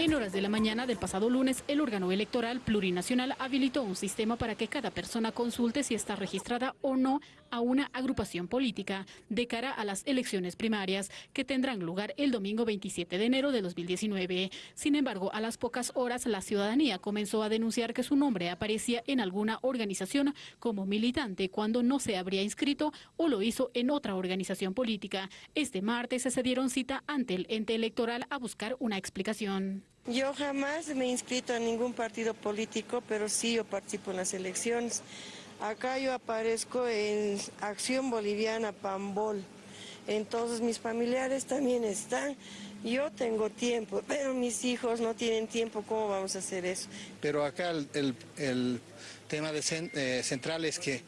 En horas de la mañana del pasado lunes, el órgano electoral plurinacional habilitó un sistema para que cada persona consulte si está registrada o no a una agrupación política de cara a las elecciones primarias que tendrán lugar el domingo 27 de enero de 2019. Sin embargo, a las pocas horas la ciudadanía comenzó a denunciar que su nombre aparecía en alguna organización como militante cuando no se habría inscrito o lo hizo en otra organización política. Este martes se dieron cita ante el ente electoral a buscar una explicación. Yo jamás me he inscrito a ningún partido político, pero sí yo participo en las elecciones. Acá yo aparezco en Acción Boliviana Pambol. Entonces mis familiares también están. Yo tengo tiempo, pero mis hijos no tienen tiempo. ¿Cómo vamos a hacer eso? Pero acá el, tema de eh, central es que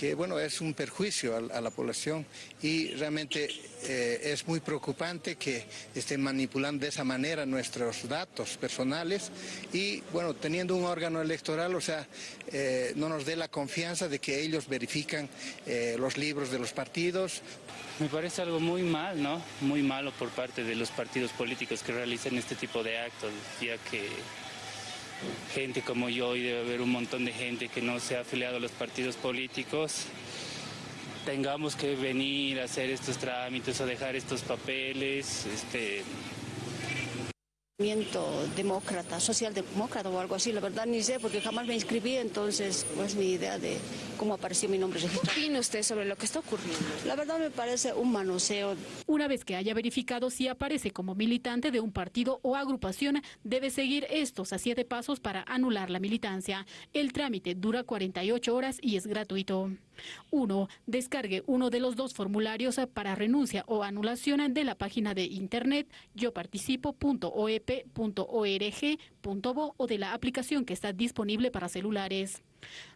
que bueno, es un perjuicio a, la población y realmente eh, es muy preocupante que estén manipulando de esa manera nuestros datos personales y bueno, teniendo un órgano electoral, o sea, eh, no nos dé la confianza de que ellos verifican eh, los libros de los partidos. Me parece algo muy mal, ¿no? Muy malo por parte de los partidos políticos que realicen este tipo de actos, ya que gente como yo y debe haber un montón de gente que no se ha afiliado a los partidos políticos, tengamos que venir a hacer estos trámites o dejar estos papeles, este, demócrata, socialdemócrata o algo así, la verdad ni sé porque jamás me inscribí, entonces pues ni idea de cómo apareció mi nombre registrado. ¿Qué opina usted sobre lo que está ocurriendo? La verdad me parece un manoseo. Una vez que haya verificado si aparece como militante de un partido o agrupación, debe seguir estos a siete pasos para anular la militancia. El trámite dura 48 horas y es gratuito. 1. Descargue uno de los dos formularios para renuncia o anulación de la página de internet yoparticipo.oep.org.bo o de la aplicación que está disponible para celulares.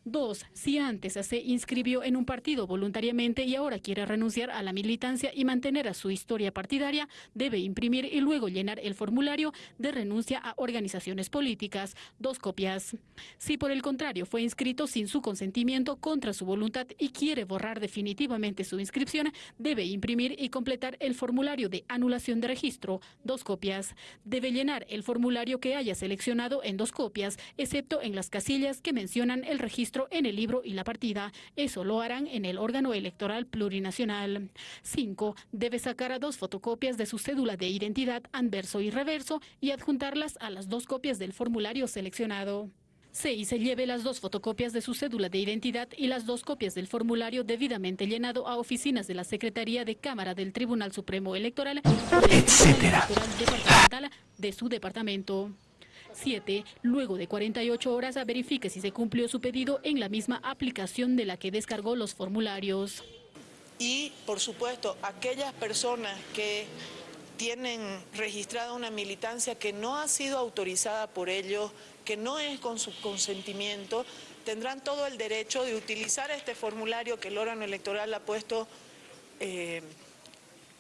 Dos, si antes se inscribió en un partido voluntariamente y ahora quiere renunciar a la militancia y mantener a su historia partidaria, debe imprimir y luego llenar el formulario de renuncia a organizaciones políticas, dos copias. Si por el contrario fue inscrito sin su consentimiento contra su voluntad y quiere borrar definitivamente su inscripción, debe imprimir y completar el formulario de anulación de registro, dos copias. Debe llenar el formulario que haya seleccionado en dos copias, excepto en las casillas que mencionan el registro en el libro y la partida. Eso lo harán en el órgano electoral plurinacional. 5. Debe sacar a dos fotocopias de su cédula de identidad anverso y reverso y adjuntarlas a las dos copias del formulario seleccionado. 6. Se lleve las dos fotocopias de su cédula de identidad y las dos copias del formulario debidamente llenado a oficinas de la Secretaría de Cámara del Tribunal Supremo Electoral, etcétera, de su departamento. 7. Luego de 48 horas verifique si se cumplió su pedido en la misma aplicación de la que descargó los formularios. Y, por supuesto, aquellas personas que tienen registrada una militancia que no ha sido autorizada por ellos, que no es con su consentimiento, tendrán todo el derecho de utilizar este formulario que el órgano electoral ha puesto eh,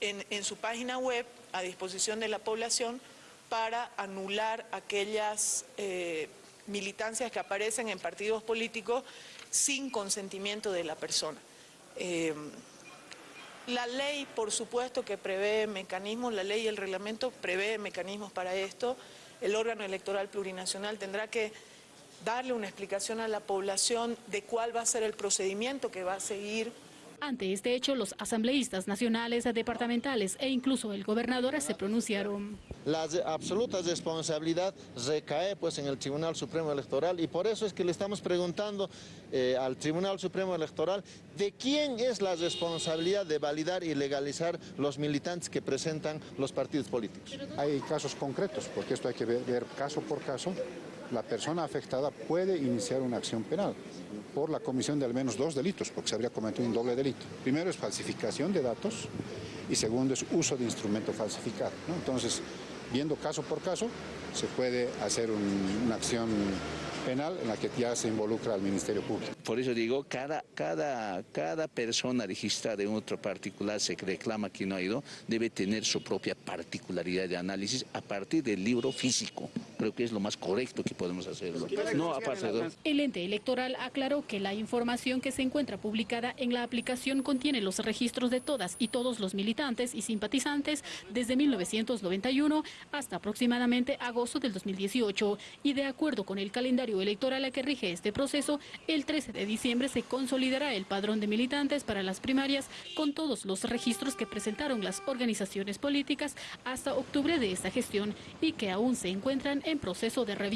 en, en su página web a disposición de la población para anular aquellas eh, militancias que aparecen en partidos políticos sin consentimiento de la persona. Eh, la ley, por supuesto, que prevé mecanismos, la ley y el reglamento prevé mecanismos para esto. El órgano electoral plurinacional tendrá que darle una explicación a la población de cuál va a ser el procedimiento que va a seguir ante este hecho, los asambleístas nacionales, departamentales e incluso el gobernador se pronunciaron. La absoluta responsabilidad recae pues en el Tribunal Supremo Electoral y por eso es que le estamos preguntando eh, al Tribunal Supremo Electoral de quién es la responsabilidad de validar y legalizar los militantes que presentan los partidos políticos. Hay casos concretos, porque esto hay que ver caso por caso la persona afectada puede iniciar una acción penal por la comisión de al menos dos delitos, porque se habría cometido un doble delito. Primero es falsificación de datos y segundo es uso de instrumento falsificado. Entonces, viendo caso por caso, se puede hacer una acción penal en la que ya se involucra al Ministerio Público. Por eso digo, cada, cada, cada persona registrada en otro particular se reclama que no ha ido, debe tener su propia particularidad de análisis a partir del libro físico. Creo que es lo más correcto que podemos hacer. No aparte de... El ente electoral aclaró que la información que se encuentra publicada en la aplicación contiene los registros de todas y todos los militantes y simpatizantes desde 1991 hasta aproximadamente agosto del 2018 y de acuerdo con el calendario electoral a que rige este proceso, el 13 de diciembre se consolidará el padrón de militantes para las primarias con todos los registros que presentaron las organizaciones políticas hasta octubre de esta gestión y que aún se encuentran en proceso de revisión.